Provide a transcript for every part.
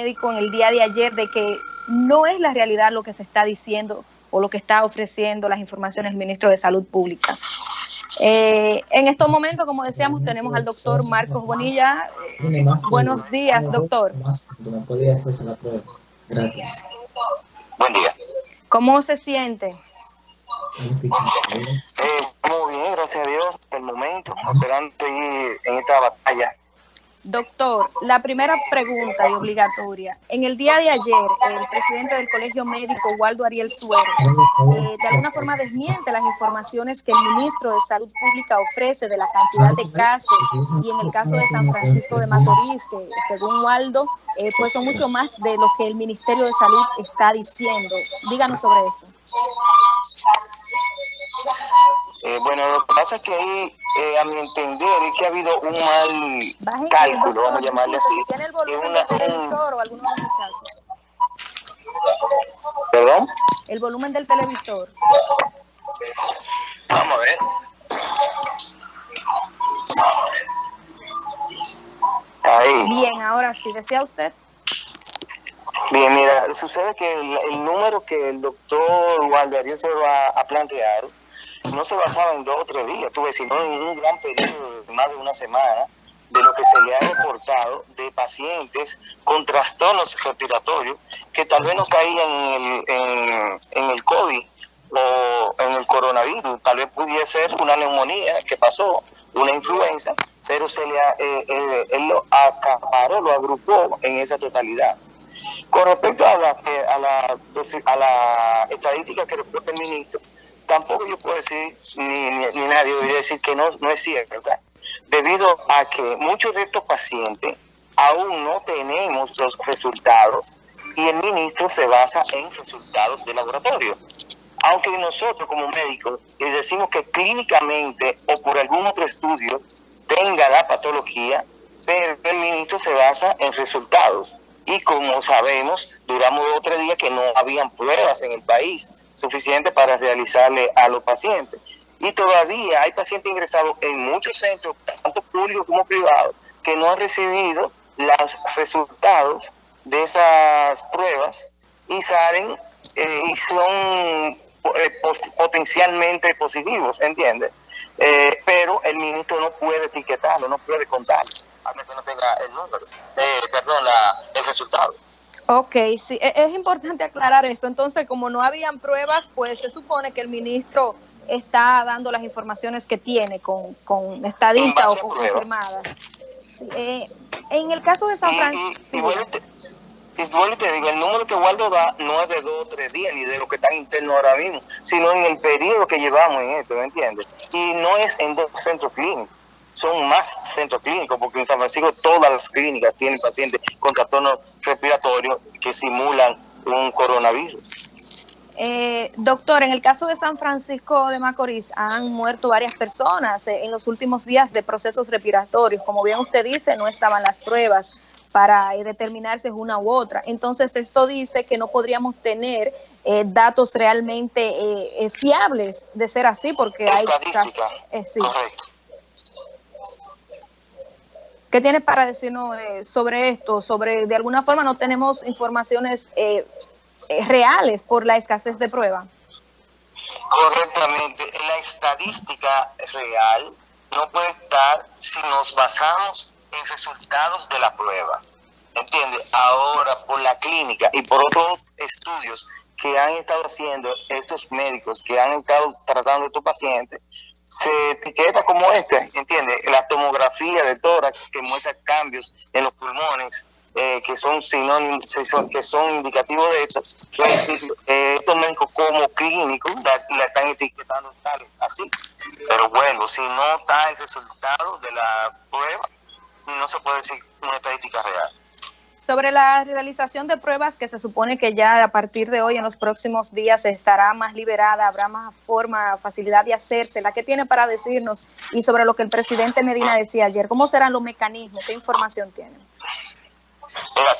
médico en el día de ayer de que no es la realidad lo que se está diciendo o lo que está ofreciendo las informaciones del ministro de Salud Pública. Eh, en estos momentos, como decíamos, tenemos al doctor Marcos Bonilla. buenos días, doctor. Gracias. Buen día. ¿Cómo se siente? Eh, muy bien, gracias a Dios, el momento, esperando en esta batalla Doctor, la primera pregunta y obligatoria. En el día de ayer, el presidente del Colegio Médico, Waldo Ariel Suero, eh, de alguna forma desmiente las informaciones que el ministro de Salud Pública ofrece de la cantidad de casos y en el caso de San Francisco de Macorís, que según Waldo, eh, pues son mucho más de lo que el Ministerio de Salud está diciendo. Díganos sobre esto. Eh, bueno, lo que pasa es que ahí eh, a mi entender, es que ha habido un mal cálculo, vamos a llamarle así. ¿Tiene el volumen del televisor o alguno de muchachos? ¿Perdón? El volumen del televisor. Vamos a ver. Ahí. Bien, ahora sí, ¿decía usted? Bien, mira, sucede que el, número que el doctor Walderio se va a plantear no se basaba en dos o tres días, tuve, sino en un gran periodo de más de una semana de lo que se le ha reportado de pacientes con trastornos respiratorios que tal vez no caían en el, en, el COVID o en el coronavirus, tal vez pudiera ser una neumonía que pasó, una influenza, pero se le eh, eh, él lo acaparó, lo agrupó en esa totalidad. Con respecto a la, a la, a la estadística que reporta el ministro, tampoco yo puedo decir, ni, ni, nadie debería decir que no, no es cierto, debido a que muchos de estos pacientes aún no tenemos los resultados y el ministro se basa en resultados de laboratorio. Aunque nosotros como médicos decimos que clínicamente o por algún otro estudio tenga la patología, pero el ministro se basa en resultados. Y como sabemos, duramos dos o tres días que no habían pruebas en el país suficiente para realizarle a los pacientes. Y todavía hay pacientes ingresados en muchos centros, tanto públicos como privados, que no han recibido los resultados de esas pruebas y salen eh, y son eh, potencialmente positivos, ¿entiendes? Eh, pero el ministro no puede etiquetarlo, no puede contarlo, hasta que no tenga el número, perdón, la, el resultado. Ok, sí, e, es importante aclarar esto. Entonces, como no habían pruebas, pues se supone que el ministro está dando las informaciones que tiene con, con estadistas o con confirmadas. Eh, en el caso de San Francisco... Y, y, te digo, el número que Waldo da no es de dos o tres días ni de lo que está interno ahora mismo, sino en el periodo que llevamos en esto, ¿me entiendes? Y no es en dos centros clínicos son más centros clínicos, porque en San Francisco todas las clínicas tienen pacientes con trastornos respiratorios que simulan un coronavirus. Eh, doctor, en el caso de San Francisco de Macorís han muerto varias personas eh, en los últimos días de procesos respiratorios. Como bien usted dice, no estaban las pruebas para eh, determinar si es una u otra. Entonces, esto dice que no podríamos tener datos realmente fiables de ser así, porque hay... Sí. Correcto. ¿Qué tienes para decirnos sobre esto? Sobre, de alguna forma no tenemos informaciones eh, eh, reales por la escasez de prueba. Correctamente. La estadística real no puede estar si nos basamos en resultados de la prueba. ¿Entiende? Ahora, por la clínica y por otros estudios que han estado haciendo estos médicos que han estado tratando estos pacientes, se etiqueta como este, ¿entiende? La tomografía de tórax que muestra cambios en los pulmones, eh, que son sinónimos, que son indicativos de esto. Eh, estos médicos como clínicos la, están etiquetando tal, así. Pero bueno, si no está el resultado de la prueba, no se puede decir una estadística real. Sobre la realización de pruebas que se supone que ya a partir de hoy, en los próximos días, estará más liberada, habrá más forma, facilidad de hacerse, la que tiene para decirnos y sobre lo que el presidente Medina decía ayer, ¿cómo serán los mecanismos? ¿Qué información tienen?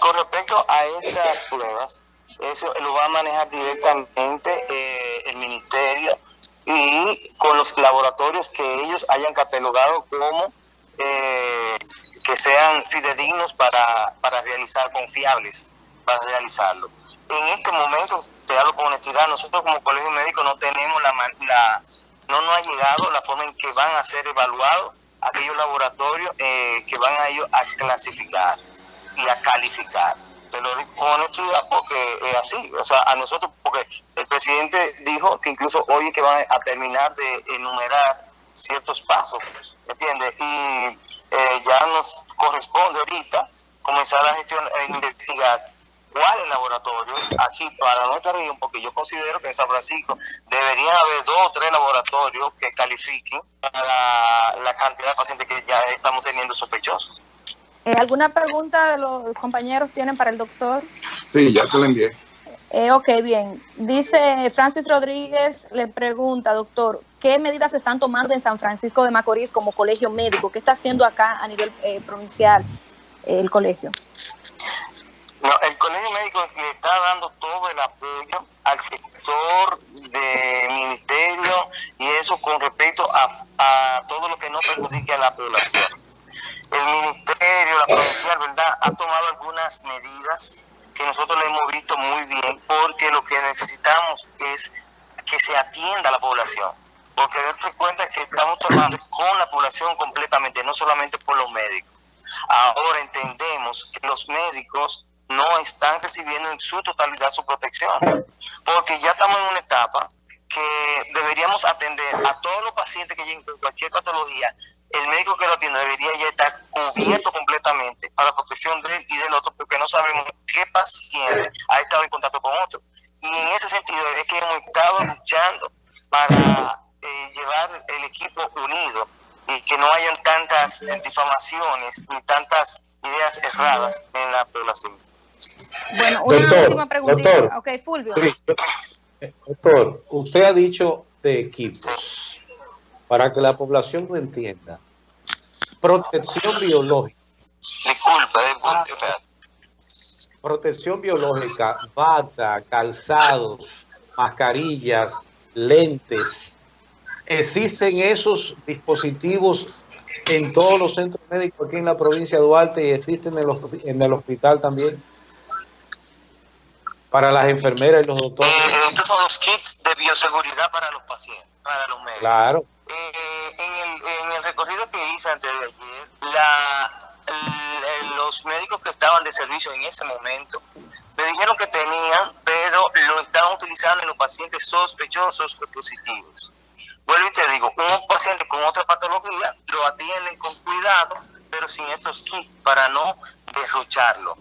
con respecto a estas pruebas, eso lo va a manejar directamente eh, el ministerio y con los laboratorios que ellos hayan catalogado como eh, que sean fidedignos para, para realizar, confiables para realizarlo. En este momento, te hablo con honestidad, nosotros como colegio médico no tenemos la, la no nos ha llegado la forma en que van a ser evaluados aquellos laboratorios eh, que van a ellos a clasificar y a calificar. Te lo digo con honestidad porque es así, o sea, a nosotros, porque el presidente dijo que incluso hoy es que van a terminar de enumerar ciertos pasos, ¿entiendes? Y eh, ya nos corresponde ahorita comenzar a gestión a investigar cuáles laboratorios aquí para nuestra región, porque yo considero que en San Francisco debería haber dos o tres laboratorios que califiquen para la cantidad de pacientes que ya estamos teniendo sospechosos. Eh, ¿Alguna pregunta de los compañeros tienen para el doctor? Sí, ya te la envié. Eh, ok, bien. Dice Francis Rodríguez, le pregunta, doctor, ¿qué medidas están tomando en San Francisco de Macorís como colegio médico? ¿Qué está haciendo acá a nivel eh, provincial el colegio? No, el colegio médico está dando todo el apoyo al sector de ministerio y eso con respecto a, a todo lo que no perjudique a la población. El ministerio, la provincial, ¿verdad?, ha tomado algunas medidas que nosotros le hemos visto muy bien porque lo que necesitamos es que se atienda a la población. Porque date cuenta que estamos trabajando con la población completamente, no solamente por los médicos. Ahora entendemos que los médicos no están recibiendo en su totalidad su protección, porque ya estamos en una etapa que deberíamos atender a todos los pacientes que lleguen con cualquier patología, el médico que lo atiende debería ya estar cubierto completamente para la protección de él y del otro, porque no sabemos qué paciente ha estado en contacto con otro. Y en ese sentido es que hemos estado luchando para eh, llevar el equipo unido y que no hayan tantas difamaciones ni tantas ideas erradas en la población. Bueno, una doctor, última preguntita. Doctor, ok, Fulvio. doctor, usted ha dicho de equipos. Para que la población lo entienda. Protección biológica. Disculpa, disculpa. Protección biológica, bata, calzados, mascarillas, lentes. ¿Existen esos dispositivos en todos los centros médicos aquí en la provincia de Duarte y existen en el hospital también? Para las enfermeras y los doctores. Eh, estos son los kits de bioseguridad para los pacientes, para los médicos. Claro. Eh, en, el, en, el, recorrido que hice antes de ayer, la, los médicos que estaban de servicio en ese momento me dijeron que tenían, pero lo estaban utilizando en los pacientes sospechosos o positivos. Vuelvo y te digo, un paciente con otra patología lo atienden con cuidado, pero sin estos kits para no derrocharlo.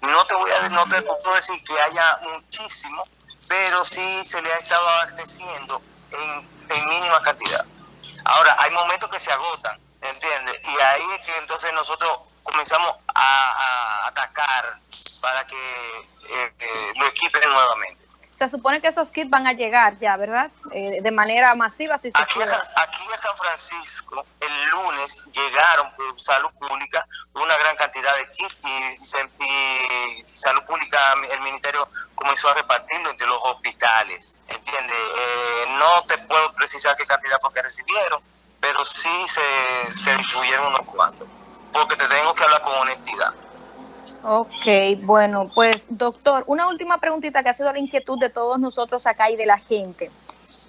No te voy a no te puedo decir que haya muchísimo, pero sí se le ha estado abasteciendo en, mínima cantidad. Ahora, hay momentos que se agotan, ¿entiendes? Y ahí es que entonces nosotros comenzamos a, atacar para que eh, eh, lo equipen nuevamente se supone que esos kits van a llegar ya, ¿verdad? Eh, de manera masiva, si aquí, en San, aquí en San Francisco, el lunes llegaron por salud pública una gran cantidad de kits y, salud pública, el ministerio comenzó a repartirlo entre los hospitales, ¿entiendes? Eh, no te puedo precisar qué cantidad porque recibieron, pero sí se, se distribuyeron unos cuantos, porque te tengo que hablar con honestidad. Ok, bueno, pues doctor, una última preguntita que ha sido la inquietud de todos nosotros acá y de la gente.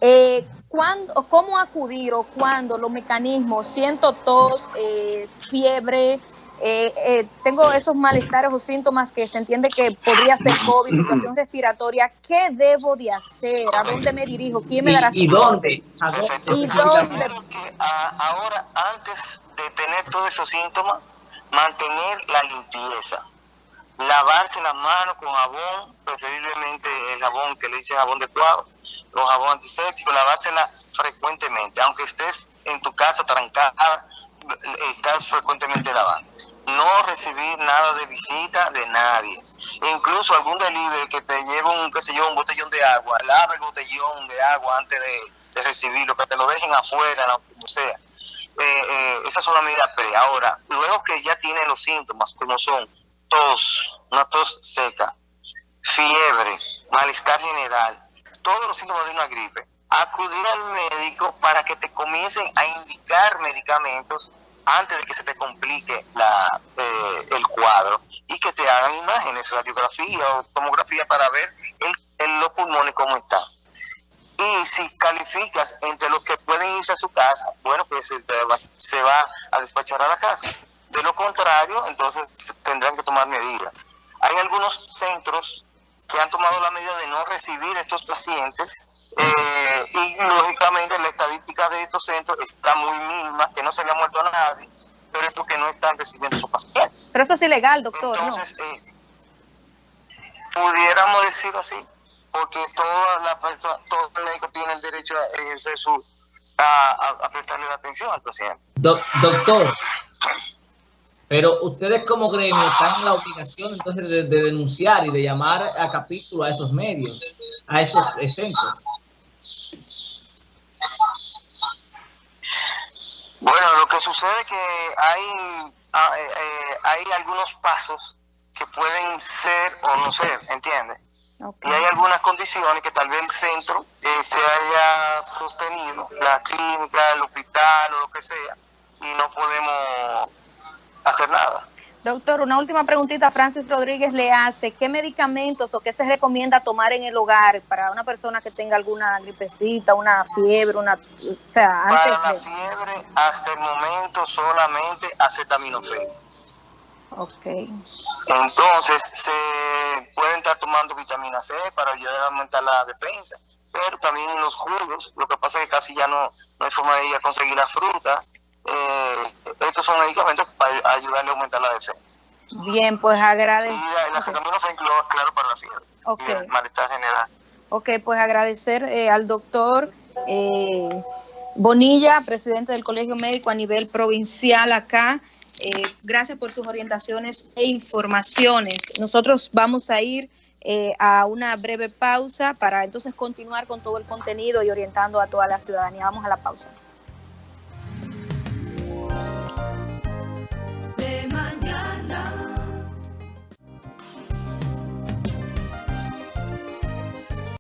Eh, ¿cuándo, ¿Cómo acudir o cuándo los mecanismos, siento tos, eh, fiebre, eh, eh, tengo esos malestares o síntomas que se entiende que podría ser COVID, situación respiratoria, ¿qué debo de hacer? ¿A dónde me dirijo? ¿Quién me dará ¿Y, dónde? ¿Y dónde? ahora, antes de tener todos esos síntomas, mantener la limpieza lavarse las manos con jabón, preferiblemente el jabón que le dice jabón de cuadro, los jabón antiséptico, lavársela frecuentemente, aunque estés en tu casa trancada, estar frecuentemente lavando. No recibir nada de visita de nadie. incluso algún delivery que te lleve un, qué sé yo, un botellón de agua, lava el botellón de agua antes de, recibirlo, que te lo dejen afuera, como sea. Eh, eh, esa es una pre. Ahora, luego que ya tienen los síntomas, como son una tos seca, fiebre, malestar general, todos los síntomas de una gripe, acudir al médico para que te comiencen a indicar medicamentos antes de que se te complique la, eh, el cuadro y que te hagan imágenes, radiografía o tomografía para ver el, los pulmones cómo están. Y si calificas entre los que pueden irse a su casa, bueno, pues se, va, se va a despachar a la casa. De lo contrario, entonces tendrán que tomar medidas. Hay algunos centros que han tomado la medida de no recibir estos pacientes eh, y lógicamente la estadística de estos centros está muy mínima, que no se le ha muerto a nadie, pero es porque no están recibiendo su pacientes. Pero eso es ilegal, doctor. Entonces, eh, pudiéramos decirlo así, porque toda la persona, todo el médico tiene el derecho a ejercer su, a, prestarle la atención al paciente. doctor, pero ustedes como gremio están en la obligación entonces de, denunciar y de llamar a capítulo a esos medios, a esos centros. Bueno, lo que sucede es que hay, ah, eh, eh, hay algunos pasos que pueden ser o no ser, ¿entiendes? Y hay algunas condiciones que tal vez el centro eh, se haya sostenido, la clínica, el hospital o lo que sea, y no podemos hacer nada. Doctor, una última preguntita. Francis Rodríguez le hace, ¿qué medicamentos o qué se recomienda tomar en el hogar para una persona que tenga alguna gripecita, una fiebre, una... O sea, antes Para la fiebre, hasta el momento solamente acetaminofén. Ok. Entonces, se pueden estar tomando vitamina C para ayudar a aumentar la defensa, pero también en los jugos, lo que pasa es que casi ya no, no hay forma de ir a conseguir las frutas, eh, estos son medicamentos para ayudarle a aumentar la defensa. Bien, pues agradezco. Y la acetaminofén, claro, para la fiebre. Okay. malestar general. Ok, pues agradecer eh, al doctor eh, Bonilla, presidente del Colegio Médico a nivel provincial acá. Eh, gracias por sus orientaciones e informaciones. Nosotros vamos a ir eh, a una breve pausa para entonces continuar con todo el contenido y orientando a toda la ciudadanía. Vamos a la pausa.